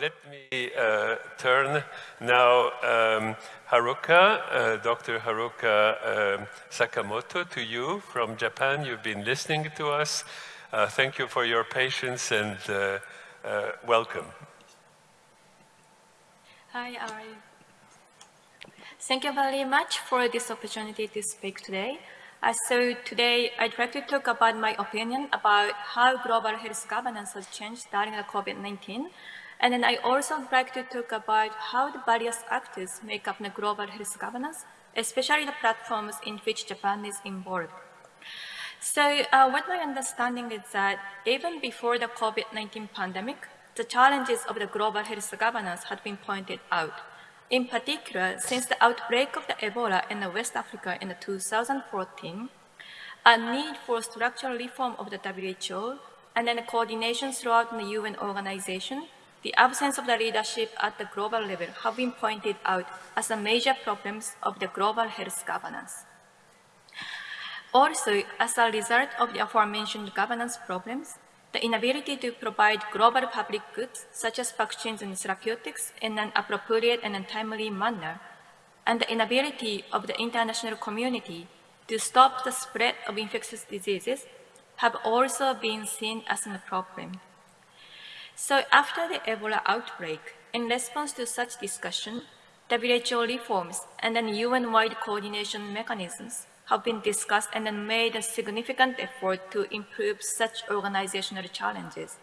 let me uh, turn now um, Haruka, uh, Dr. Haruka um, Sakamoto to you from Japan. You've been listening to us. Uh, thank you for your patience and uh, uh, welcome. Hi, Ari. Thank you very much for this opportunity to speak today. Uh, so today I'd like to talk about my opinion about how global health governance has changed during the COVID-19. And then I also like to talk about how the various actors make up the global health governance, especially the platforms in which Japan is involved. So uh, what my understanding is that even before the COVID-19 pandemic, the challenges of the global health governance had been pointed out. In particular, since the outbreak of the Ebola in West Africa in 2014, a need for structural reform of the WHO and then coordination throughout the UN organization, the absence of the leadership at the global level have been pointed out as the major problems of the global health governance. Also, as a result of the aforementioned governance problems, the inability to provide global public goods, such as vaccines and therapeutics, in an appropriate and timely manner, and the inability of the international community to stop the spread of infectious diseases have also been seen as a problem. So after the Ebola outbreak, in response to such discussion, WHO reforms and then UN-wide coordination mechanisms have been discussed and then made a significant effort to improve such organizational challenges.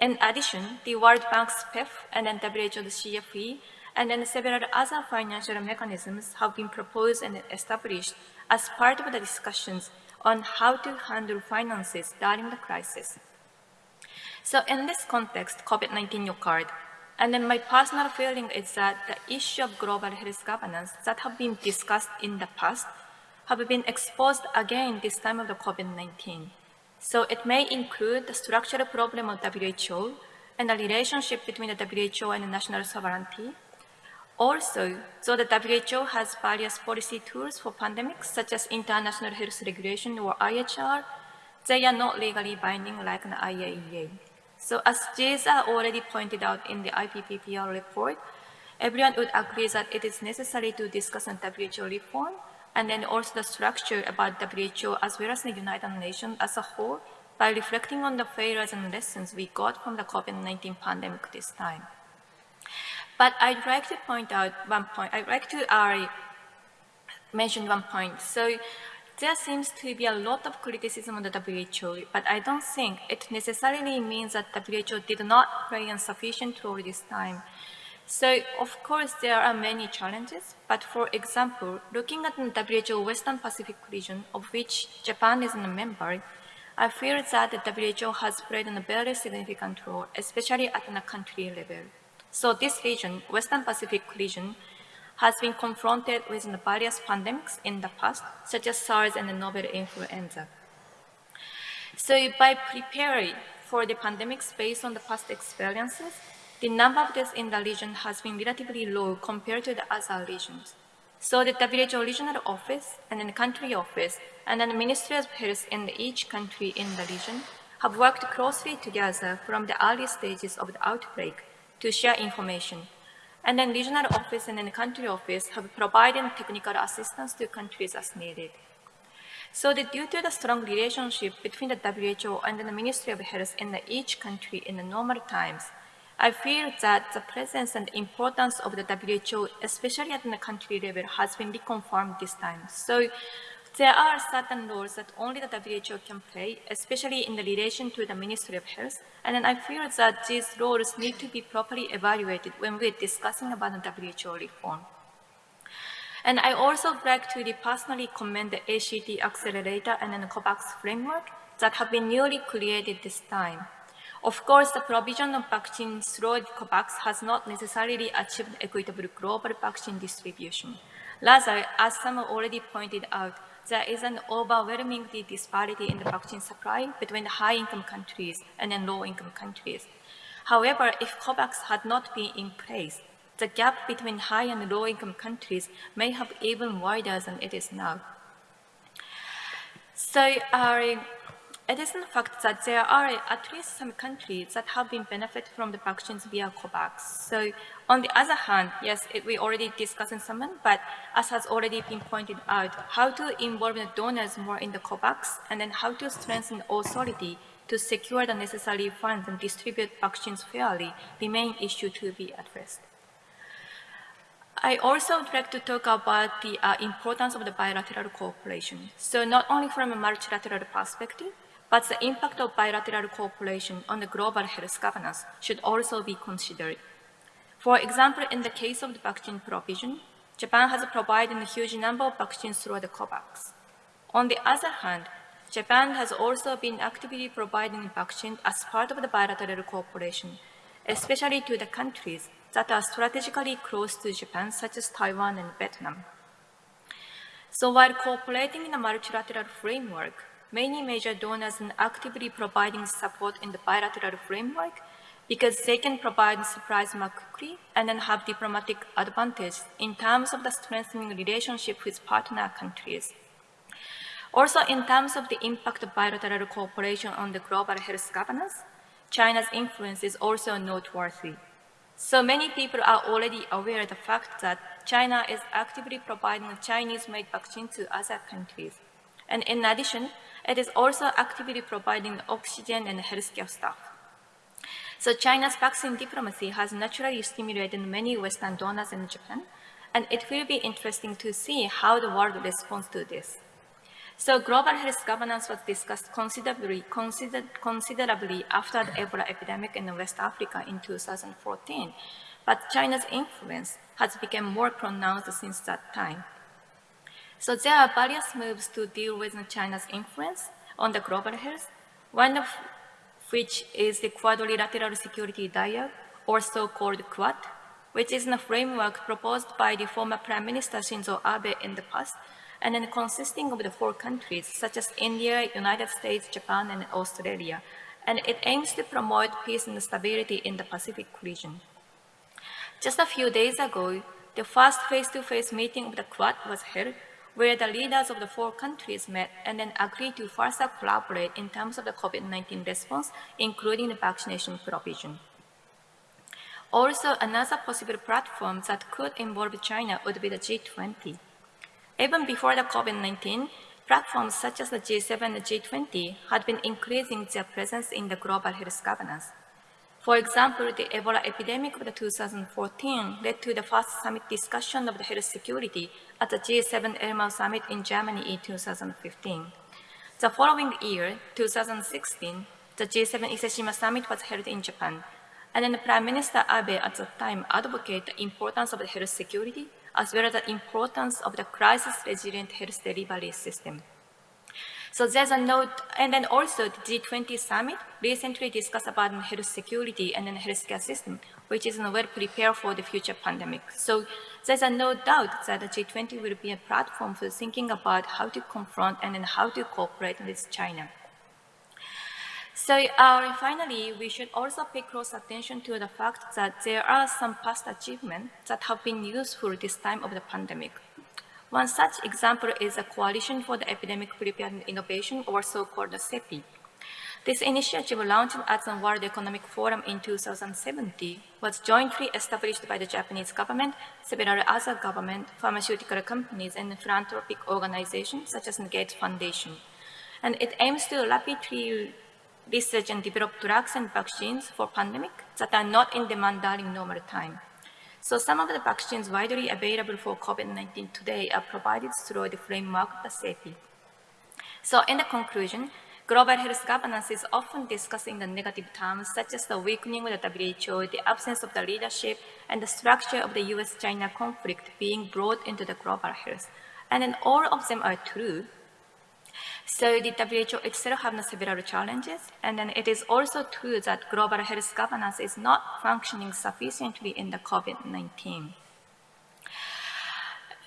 In addition, the World Bank's PEF and then WHO's CFE and then several other financial mechanisms have been proposed and established as part of the discussions on how to handle finances during the crisis. So in this context, COVID-19 occurred, and then my personal feeling is that the issue of global health governance that have been discussed in the past have been exposed again this time of the COVID-19. So it may include the structural problem of WHO and the relationship between the WHO and the national sovereignty. Also, though the WHO has various policy tools for pandemics, such as International Health Regulation or IHR, they are not legally binding like the IAEA. So as are already pointed out in the IPPPR report, everyone would agree that it is necessary to discuss on WHO reform and then also the structure about WHO as well as the United Nations as a whole by reflecting on the failures and lessons we got from the COVID-19 pandemic this time. But I'd like to point out one point. I'd like to uh, mention one point. So there seems to be a lot of criticism on the WHO, but I don't think it necessarily means that WHO did not play sufficient role this time. So, of course, there are many challenges, but for example, looking at the WHO Western Pacific region, of which Japan is a member, I feel that the WHO has played a very significant role, especially at the country level. So this region, Western Pacific region, has been confronted with various pandemics in the past, such as SARS and the novel influenza. So by preparing for the pandemics based on the past experiences, the number of deaths in the region has been relatively low compared to the other regions. So the WHO regional office and the country office and the Ministry of Health in each country in the region have worked closely together from the early stages of the outbreak to share information. And then regional office and then country office have provided technical assistance to countries as needed. So that due to the strong relationship between the WHO and the Ministry of Health in each country in the normal times, I feel that the presence and importance of the WHO, especially at the country level, has been reconfirmed this time. So there are certain roles that only the WHO can play, especially in the relation to the Ministry of Health. And I feel that these roles need to be properly evaluated when we're discussing about the WHO reform. And I also like to personally commend the ACT Accelerator and the COVAX framework that have been newly created this time. Of course, the provision of vaccines through COVAX has not necessarily achieved equitable global vaccine distribution. Rather, as some already pointed out, there is an overwhelming disparity in the vaccine supply between high-income countries and low-income countries. However, if COVAX had not been in place, the gap between high and low-income countries may have even wider than it is now. So, uh, it is in fact that there are at least some countries that have been benefited from the vaccines via COVAX. So on the other hand, yes, it, we already discussed in some, but as has already been pointed out, how to involve the donors more in the COVAX and then how to strengthen authority to secure the necessary funds and distribute vaccines fairly remain issue to be addressed. I also would like to talk about the uh, importance of the bilateral cooperation. So not only from a multilateral perspective, but the impact of bilateral cooperation on the global health governance should also be considered. For example, in the case of the vaccine provision, Japan has provided a huge number of vaccines through the COVAX. On the other hand, Japan has also been actively providing vaccines as part of the bilateral cooperation, especially to the countries that are strategically close to Japan, such as Taiwan and Vietnam. So while cooperating in a multilateral framework, many major donors are actively providing support in the bilateral framework because they can provide supplies more quickly and then have diplomatic advantage in terms of the strengthening relationship with partner countries. Also, in terms of the impact of bilateral cooperation on the global health governance, China's influence is also noteworthy. So many people are already aware of the fact that China is actively providing Chinese-made vaccine to other countries. And in addition, it is also actively providing oxygen and healthcare staff. So China's vaccine diplomacy has naturally stimulated many Western donors in Japan, and it will be interesting to see how the world responds to this. So global health governance was discussed considerably, consider, considerably after the Ebola epidemic in West Africa in 2014, but China's influence has become more pronounced since that time. So there are various moves to deal with China's influence on the global health, one of which is the Quadrilateral Security Dialogue, or so-called Quad, which is a framework proposed by the former Prime Minister Shinzo Abe in the past and then consisting of the four countries such as India, United States, Japan, and Australia, and it aims to promote peace and stability in the Pacific region. Just a few days ago, the first face-to-face -face meeting of the Quad was held, where the leaders of the four countries met and then agreed to further collaborate in terms of the COVID-19 response, including the vaccination provision. Also, another possible platform that could involve China would be the G20. Even before the COVID-19, platforms such as the G7 and the G20 had been increasing their presence in the global health governance. For example, the Ebola epidemic of 2014 led to the first summit discussion of the health security at the G7 Elmau Summit in Germany in 2015. The following year, 2016, the G7 Iseshima Summit was held in Japan, and then Prime Minister Abe at the time advocated the importance of the health security as well as the importance of the crisis-resilient health delivery system. So there's a note, and then also the G20 summit recently discussed about health security and then healthcare system, which is well prepared for the future pandemic. So there's a no doubt that the G20 will be a platform for thinking about how to confront and then how to cooperate with China. So uh, finally, we should also pay close attention to the fact that there are some past achievements that have been useful this time of the pandemic. One such example is a Coalition for the Epidemic Preparedness Innovation, or so-called CEPI. This initiative, launched at the World Economic Forum in 2017, was jointly established by the Japanese government, several other government, pharmaceutical companies, and philanthropic organizations such as the Gates Foundation. And it aims to rapidly research and develop drugs and vaccines for pandemic that are not in demand during normal time. So some of the vaccines widely available for COVID-19 today are provided through the framework of the. So in the conclusion, global health governance is often discussed in the negative terms, such as the weakening of the WHO, the absence of the leadership, and the structure of the US-China conflict being brought into the global health. And then all of them are true, so the WHO itself has several challenges, and then it is also true that global health governance is not functioning sufficiently in the COVID-19.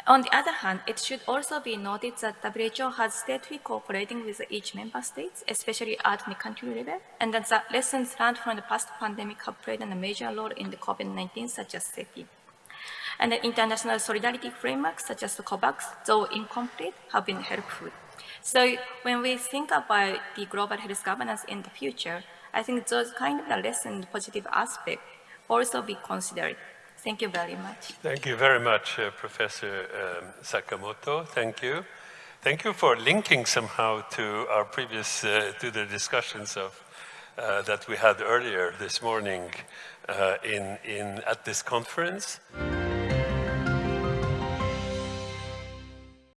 On the other hand, it should also be noted that WHO has steadily cooperating with each member states, especially at the country level, and that the lessons learned from the past pandemic have played a major role in the COVID-19, such as CEPI. And the international solidarity frameworks, such as the COVAX, though incomplete, have been helpful. So when we think about the global health governance in the future, I think those kind of the lesson positive aspect also be considered. Thank you very much. Thank you very much, uh, Professor um, Sakamoto. Thank you. Thank you for linking somehow to our previous, uh, to the discussions of, uh, that we had earlier this morning uh, in, in, at this conference.